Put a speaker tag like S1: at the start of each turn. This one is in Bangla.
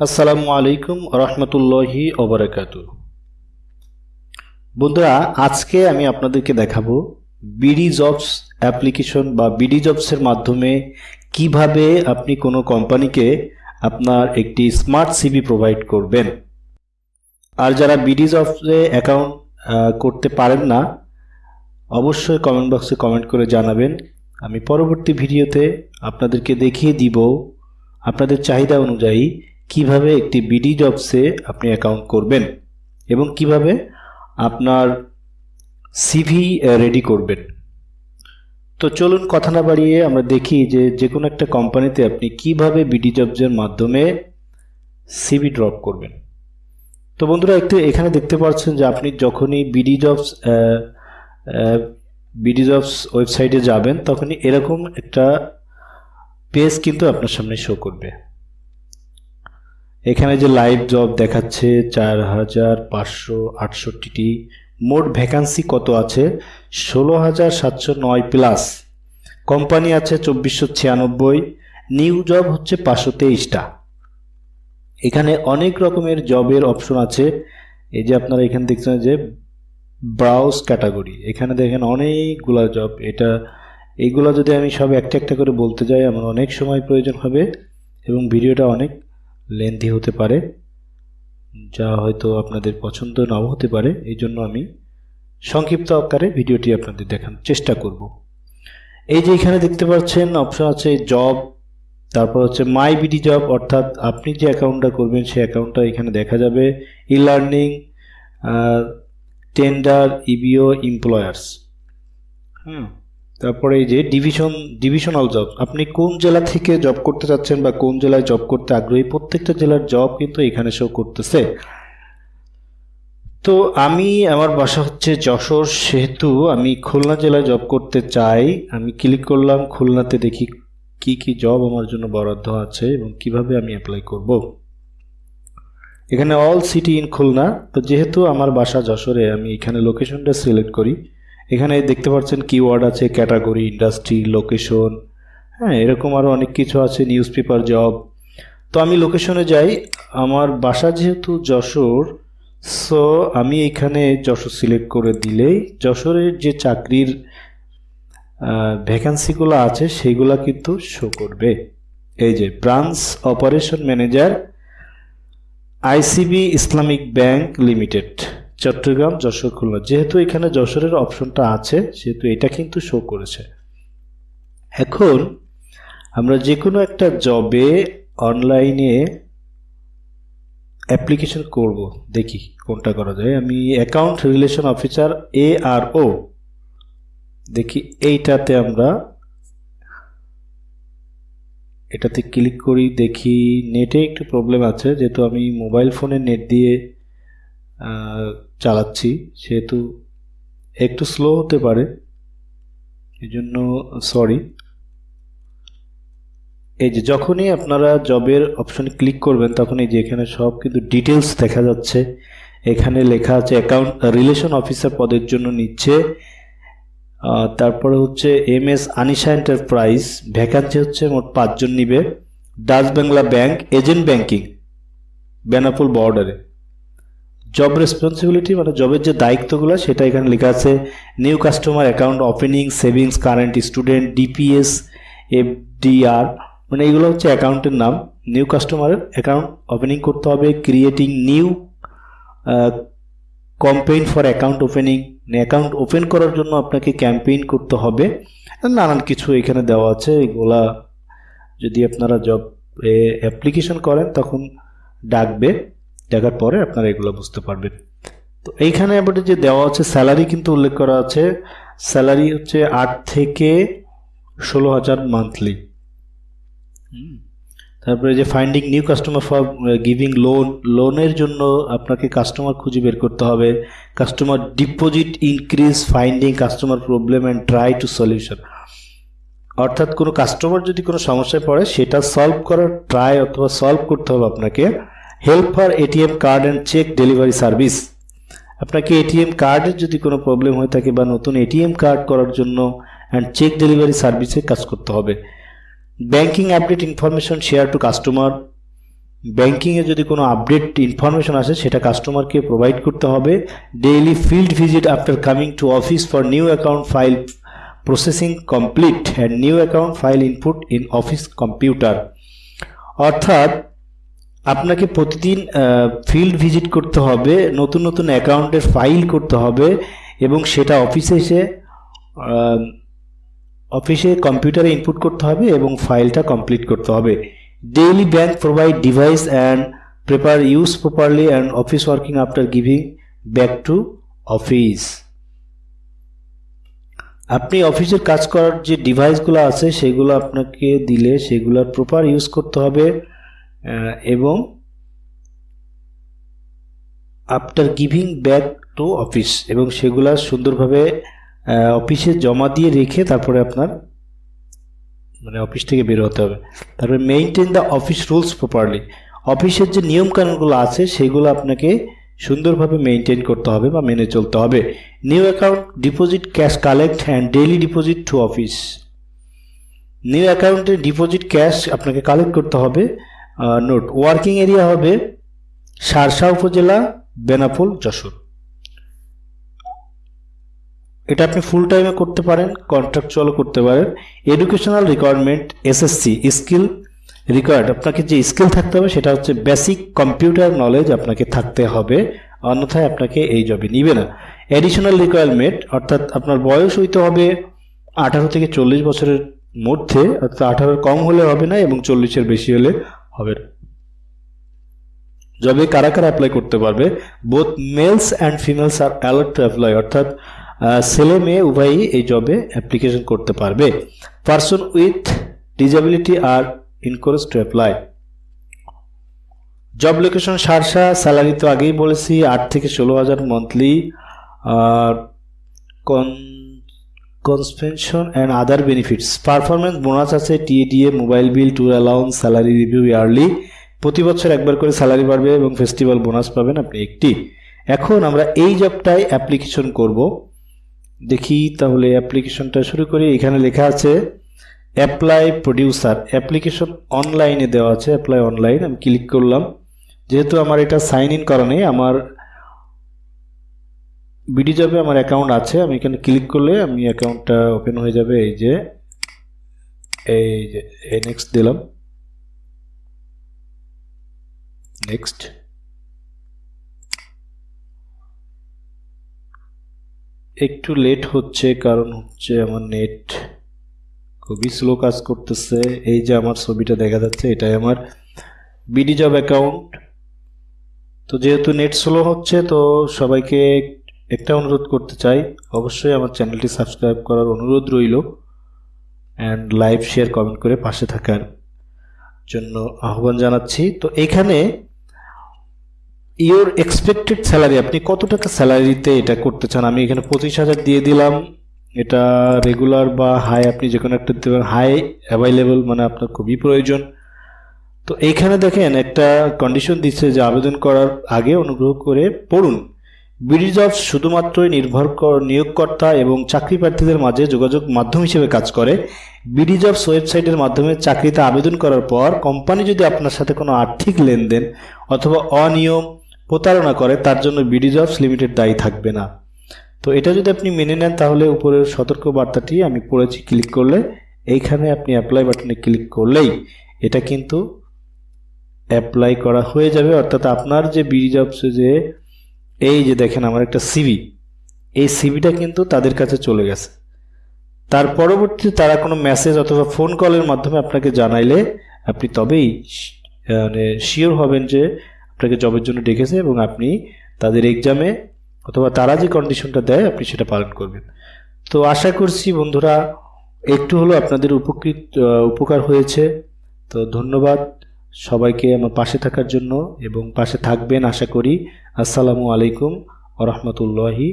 S1: আসসালামু আলাইকুম রহমতুল্লাহি ওবরাকাতু বন্ধুরা, আজকে আমি আপনাদেরকে দেখাবো বিডি জবস অ্যাপ্লিকেশন বা বিডি জবসের মাধ্যমে কীভাবে আপনি কোনো কোম্পানিকে আপনার একটি স্মার্ট সিবি প্রোভাইড করবেন। আর যারা বিডি জবসে অ্যাকাউন্ট করতে পারেন না, অবশ্যই কমেন্ট বক্সে কমেন্ট করে জানাবেন। আমি পরবর্তী ভিডিওতে আপনাদেরকে দেখিয়ে দিব আপনাদের চাহিদা অনুযায়ী কীভাবে একটি বিডি জবসে আপনি অ্যাকাউন্ট করবেন এবং কীভাবে আপনার সিভি রেডি করবেন। তো চলুন কথা না বাড়িয়ে আমরা দেখি যে যে কোনো একটা কোম্পানিতে আপনি কীভাবে বিডি জবসের মাধ্যমে সিভি ড্রপ করবেন। তো বন্ধুরা, একটু এখানে দেখতে পাচ্ছেন যে আপনি যখনই বিডি জবস বিডি জবস ওয়েবসাইটে যাবেন, তখনই এরকম একটা পেজ কিন্তু আপনার সামনে শো করবে। এখানে যে লাইভ জব দেখাচ্ছে, চার হাজার পাঁচশো আটষট্টিটি। মোট ভ্যাকান্সি কত আছে? ষোলো হাজার সাতশো নয় প্লাস কোম্পানি আছে চব্বিশশো ছিয়ানব্বই। নিউ জব হচ্ছে পাঁচশো তেইশটা। এখানে অনেক রকমের জবের অপশন আছে। এই যে আপনারা এখানে দেখছেন যে ব্রাউজ ক্যাটাগরি এখানে দেখেন অনেকগুলা জব এটা এইগুলো যদি আমি সব একটা একটা করে বলতে যাই, আমার অনেক সময় প্রয়োজন হবে এবং ভিডিওটা অনেক লেন্থি হতে পারে, যা হয়তো আপনাদের পছন্দ নাও হতে পারে, এই জন্য আমি সংক্ষিপ্ত আকারে ভিডিওটি আপনাদের দেখানোর চেষ্টা করব। এই যে এখানে দেখতে পাচ্ছেন অপশন আছে জব তারপর হচ্ছে মাই বিডি জব অর্থাৎ আপনি যে অ্যাকাউন্টটা করবেন, সেই অ্যাকাউন্টটা এখানে দেখা যাবে। E learning tender EBO employers hmm তারপরে এই যে ডিভিশন ডিভিশনাল জব আপনি কোন জেলা থেকে জব করতে চাচ্ছেন বা কোন জেলায় জব করতে আগ্রহী? প্রত্যেকটা জেলার জব কিন্তু এখানে শো করতেছে। তো আমি, আমার বাসা হচ্ছে যশোর, সেহেতু আমি খুলনা জেলায় জব করতে চাই। আমি ক্লিক করলাম, খুলনাতে দেখি কি কি জব আমার জন্য বরাদ্দ আছে এবং কীভাবে আমি অ্যাপ্লাই করব। এখানে অল সিটি ইন খুলনা। তো যেহেতু আমার বাসা যশোরে, আমি এখানে লোকেশনটা সিলেক্ট করি। এখানে দেখতে পাচ্ছেন কিওয়ার্ড আছে ক্যাটাগরি ইন্ডাস্ট্রি লোকেশন হ্যাঁ এরকম আরও অনেক কিছু আছে নিউজ পেপার জব তো আমি লোকেশনে যাই, আমার বাসা যেহেতু যশোর সো আমি এখানে যশোর সিলেক্ট করে দিলেই যশোরের যে চাকরির ভ্যাকান্সিগুলো আছে, সেগুলো কিন্তু শো করবে। এই যে branch operation manager ICB Islamic bank limited Chattogram Jashore Khulna. যেহেতু এখানে যশোরের অপশনটা আছে, সেহেতু এটা কিন্তু শো করেছে। এখন আমরা যে কোনো একটা জবে অনলাইনে অ্যাপ্লিকেশন করব। দেখি কোনটা করা যায়। আমি account relation officer A R O দেখি এইটাতে আমরা এটাতে ক্লিক করি, দেখি নেটে একটু প্রবলেম আছে, যেহেতু আমি মোবাইল ফোনে নেট দিয়ে চালাচ্ছি। সেহেতু একটু স্লো হতে পারে। এই জন্য সরি এই যে যখনই আপনারা জবের অপশনে ক্লিক করবেন তখন এই যে এখানে সব কিন্তু ডিটেলস দেখা যাচ্ছে। এখানে লেখা আছে অ্যাকাউন্ট রিলেশন অফিসার পদের জন্য নিচ্ছে। তারপরে হচ্ছে M S Anisha enterprise vacancy হচ্ছে মোট পাঁচজন নিবে। Dutch Bangla bank agent banking Benapole বর্ডারে জব রেসপন্সিবিলিটি মানে জবের যে দায়িত্বগুলো, সেটা এখানে লেখা আছে new customer account opening savings current student DPS FDR মানে এগুলো হচ্ছে অ্যাকাউন্টের নাম। নিউ কাস্টমারের অ্যাকাউন্ট ওপেনিং করতে হবে creating new campaign for account opening account open করার জন্য আপনাকে ক্যাম্পেইন করতে হবে। নানান কিছু এখানে দেওয়া আছে, এগুলা যদি আপনারা জব অ্যাপ্লিকেশন করেন, তখন ডাকবে। দেখার পরে আপনারা এগুলো বুঝতে পারবেন। তো এইখানে আবার যে দেওয়া আছে স্যালারি কিন্তু উল্লেখ করা আছে। স্যালারি হচ্ছে আট থেকে ষোলো হাজার মান্থলি। তারপরে যে finding new customer for giving loan লোনের জন্য আপনাকে কাস্টমার খুঁজে বের করতে হবে। Customer deposit increase finding customer problem and try to solution অর্থাৎ কোনো কাস্টমার যদি কোনো সমস্যায় পড়ে সেটা সলভ করার ট্রাই অথবা সলভ করতে হবে আপনাকে। Help for ATM card and cheque delivery service. আপনাকে এটিএম কার্ডের যদি কোনো প্রবলেম হয়ে থাকে বা নতুন এটিএম কার্ড করার জন্য অ্যান্ড চেক ডেলিভারি সার্ভিসে কাজ করতে হবে। Banking update information share to customer. ব্যাংকিংয়ে যদি কোনো আপডেট ইনফরমেশন আসে, সেটা কাস্টমারকে প্রোভাইড করতে হবে। Daily field visit after coming to office for new account file processing complete and new account file input in office computer. অর্থাৎ আপনাকে প্রতিদিন ফিল্ড ভিজিট করতে হবে, নতুন নতুন অ্যাকাউন্টের ফাইল করতে হবে এবং সেটা অফিসে এসে অফিসে কম্পিউটারে ইনপুট করতে হবে এবং ফাইলটা কমপ্লিট করতে হবে। Daily bank provide device and proper use properly and office working after giving back to office আপনি অফিসের কাজ করার যে ডিভাইসগুলো আছে, সেগুলো আপনাকে দিলে সেগুলোর প্রপার ইউজ করতে হবে। এবং after giving back to office এবং সেগুলা সুন্দরভাবে অফিসে জমা দিয়ে রেখে তারপরে আপনার মানে অফিস থেকে বের হতে হবে। তারপরে maintain the office rules properly অফিসের যে নিয়মকানুনগুলো আছে, সেগুলো আপনাকে সুন্দরভাবে মেনটেন করতে হবে বা মেনে চলতে হবে। New account deposit cash collect and daily deposit to office new অ্যাকাউন্টে ডিপোজিট ক্যাশ আপনাকে কালেক্ট করতে হবে। নোট ওয়ার্কিং এরিয়া হবে সারসা উপজেলা, বেনাপোল, যশোর। এটা আপনি ফুল টাইমে করতে পারেন কন্ট্রাকচুয়ালও করতে পারেন। Educational requirement SSC skill required আপনাকে যে স্কিল থাকতে হবে সেটা হচ্ছে বেসিক কম্পিউটার নলেজ আপনাকে থাকতে হবে, অন্যথায় আপনাকে এই জবে নিবে না। এডিশনাল রিকোয়ারমেন্ট অর্থাৎ আপনার বয়স হইতে হবে আঠারো থেকে চল্লিশ বছরের মধ্যে, অর্থাৎ আঠারোর কম হলে হবে না এবং চল্লিশের বেশি হলে হবে। জবে কারা কারা অ্যাপ্লাই করতে পারবে both males and females are alert to apply অর্থাৎ ছেলে মেয়ে উভয়ই এই জবে অ্যাপ্লিকেশন করতে পারবে। Person with disability are encourage to apply job location Sharsha salary তো আগেই বলেছি, আট থেকে ষোলো হাজার monthly R con compensation and other benefits performance bonus আছে TA DA mobile bill tour allowance salary review yearly প্রতি বছর একবার করে স্যালারি বাড়বে এবং ফেস্টিভ্যাল বোনাস পাবেন আপনি একটি। এখন আমরা এই জবটায় অ্যাপ্লিকেশন করব। দেখি তাহলে অ্যাপ্লিকেশনটা শুরু করি। এখানে লেখা আছে অ্যাপ্লাই প্রডিউসার অ্যাপ্লিকেশন অনলাইনে দেওয়া আছে অ্যাপ্লাই অনলাইন আমি ক্লিক করলাম। যেহেতু আমার এটা সাইন ইন করা নেই, আমার বিডি জবে আমার অ্যাকাউন্ট আছে, আমি এখানে ক্লিক করলে আমি অ্যাকাউন্টটা ওপেন হয়ে যাবে, এই যে এই যে, এই নেক্সট দিলাম। নেক্সট একটু লেট হচ্ছে, কারণ হচ্ছে আমার নেট খুবই স্লো কাজ করতেছে, এই যে আমার ছবিটা দেখা যাচ্ছে, এটাই আমার বিডি জব অ্যাকাউন্ট তো যেহেতু নেট স্লো হচ্ছে, তো সবাইকে একটা অনুরোধ করতে চাই, অবশ্যই আমার চ্যানেলটি সাবস্ক্রাইব করার অনুরোধ রইল অ্যান্ড লাইভ শেয়ার, কমেন্ট করে পাশে থাকার জন্য আহ্বান জানাচ্ছি। তো এখানে ইওর এক্সপেক্টেড স্যালারি আপনি কত টাকা স্যালারিতে এটা করতে চান? আমি এখানে পঁচিশ হাজার দিয়ে দিলাম। এটা রেগুলার বা হাই আপনি যে কোনো একটা দেবেন হাই অ্যাভাইলেবল মানে আপনার খুবই প্রয়োজন। তো এইখানে দেখেন একটা কন্ডিশন দিচ্ছে যে আবেদন করার আগে অনুগ্রহ করে পড়ুন। বিডি জবস শুধুমাত্রই নির্ভর কর- নিয়োগকর্তা এবং চাকরি প্রার্থীদের মাঝে যোগাযোগ মাধ্যম হিসেবে কাজ করে। বিডি জবস ওয়েবসাইটের মাধ্যমে চাকরিতে আবেদন করার পর কোম্পানি যদি আপনার সাথে কোনো আর্থিক লেনদেন অথবা অনিয়ম প্রতারণা করে, তার জন্য বিডি জবস লিমিটেড দায়ী থাকবে না। তো এটা যদি আপনি মেনে নেন, তাহলে উপরের সতর্ক বার্তাটি আমি পড়েছি ক্লিক করলে। এইখানে আপনি অ্যাপ্লাই বাটনে ক্লিক করলেই এটা কিন্তু অ্যাপ্লাই করা হয়ে যাবে। অর্থাৎ আপনার যে বিডি জবসে যে এই যে দেখেন আমার একটা সিভি এই সিভিটা কিন্তু তাদের কাছে চলে গেছে। তার পরবর্তীতে তারা কোনো মেসেজ অথবা ফোন কলের মাধ্যমে আপনাকে জানাইলে আপনি তবেই মানে শিওর হবেন যে আপনাকে জবের জন্য ডেকেছে এবং আপনি তাদের এক্সামে অথবা তারা যে কন্ডিশনটা দেয়, আপনি সেটা পালন করবেন। তো আশা করছি বন্ধুরা, একটু হলো আপনাদের উপকৃত উপকার হয়েছে। তো ধন্যবাদ। সবাইকে আমার পাশে থাকার জন্য এবং পাশে থাকবেন আশা করি। আসসালামু আলাইকুম আ রহমতুল্লাহি